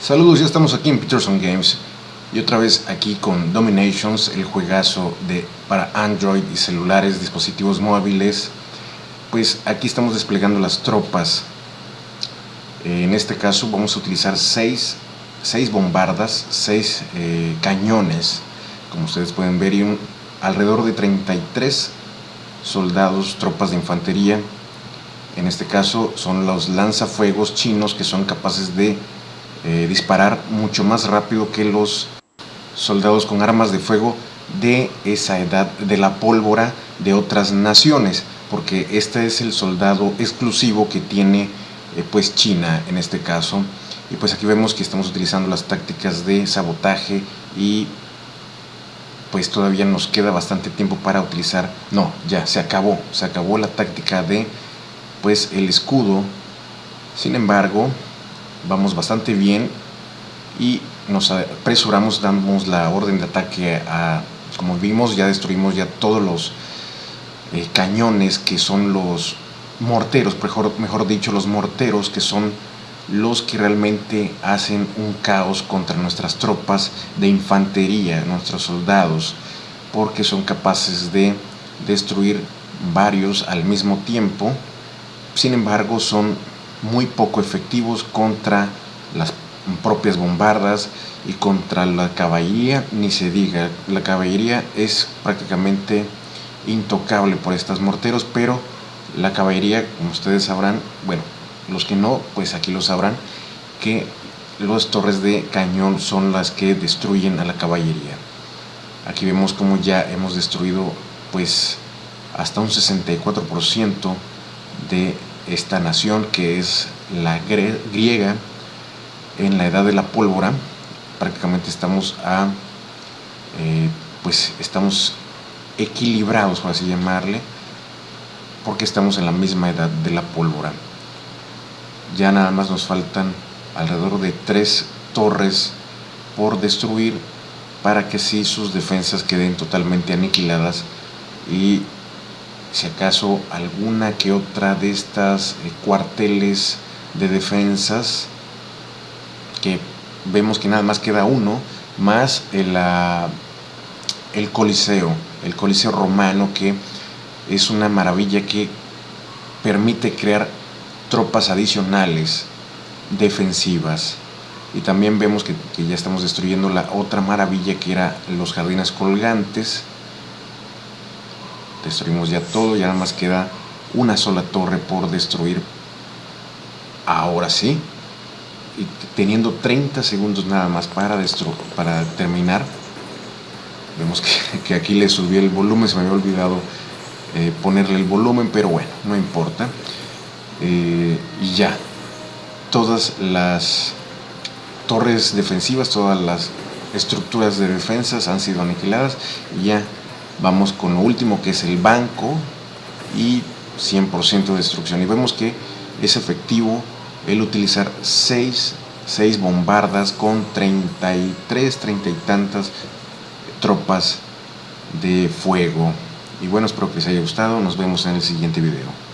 Saludos, ya estamos aquí en Peterson Games y otra vez aquí con Dominations, el juegazo de, para Android y celulares, dispositivos móviles. Pues aquí estamos desplegando las tropas. Eh, en este caso vamos a utilizar 6 seis, bombardas, 6 eh, cañones, como ustedes pueden ver, y un, alrededor de 33 soldados, tropas de infantería. En este caso son los lanzafuegos chinos que son capaces de eh, disparar mucho más rápido que los soldados con armas de fuego de esa edad de la pólvora de otras naciones porque este es el soldado exclusivo que tiene eh, pues China en este caso. Y pues aquí vemos que estamos utilizando las tácticas de sabotaje y pues todavía nos queda bastante tiempo para utilizar. No ya se acabó se acabó la táctica de pues el escudo. Sin embargo vamos bastante bien y nos apresuramos, damos la orden de ataque a, como vimos, ya destruimos ya todos los eh, cañones que son los morteros, mejor, mejor dicho, los morteros que son los que realmente hacen un caos contra nuestras tropas de infantería, nuestros soldados, porque son capaces de destruir varios al mismo tiempo, sin embargo son muy poco efectivos contra las propias bombardas y contra la caballería, ni se diga, la caballería es prácticamente intocable por estos morteros, pero la caballería, como ustedes sabrán, bueno, los que no, pues aquí lo sabrán, que las torres de cañón son las que destruyen a la caballería. Aquí vemos como ya hemos destruido pues hasta un 64% de esta nación que es la griega en la edad de la pólvora. Prácticamente estamos a eh, pues estamos equilibrados por así llamarle porque estamos en la misma edad de la pólvora. Ya nada más nos faltan alrededor de tres torres por destruir para que si sus defensas queden totalmente aniquiladas y si acaso alguna que otra de estas eh, cuarteles de defensas que vemos que nada más queda uno más el, el coliseo el coliseo romano que es una maravilla que permite crear tropas adicionales defensivas. Y también vemos que, que ya estamos destruyendo la otra maravilla que era los jardines colgantes destruimos ya todo, ya nada más queda una sola torre por destruir. Ahora sí, y teniendo 30 segundos nada más para, para terminar, vemos que, aquí le subí el volumen, se me había olvidado eh, ponerle el volumen, pero bueno, no importa. Eh, y ya, todas las torres defensivas, todas las estructuras de defensas han sido aniquiladas y ya vamos con lo último que es el banco y 100% de destrucción. Y vemos que es efectivo el utilizar 6, 6 bombardas con 33, 30 y tantas tropas de fuego. Y bueno espero que les haya gustado. Nos vemos en el siguiente video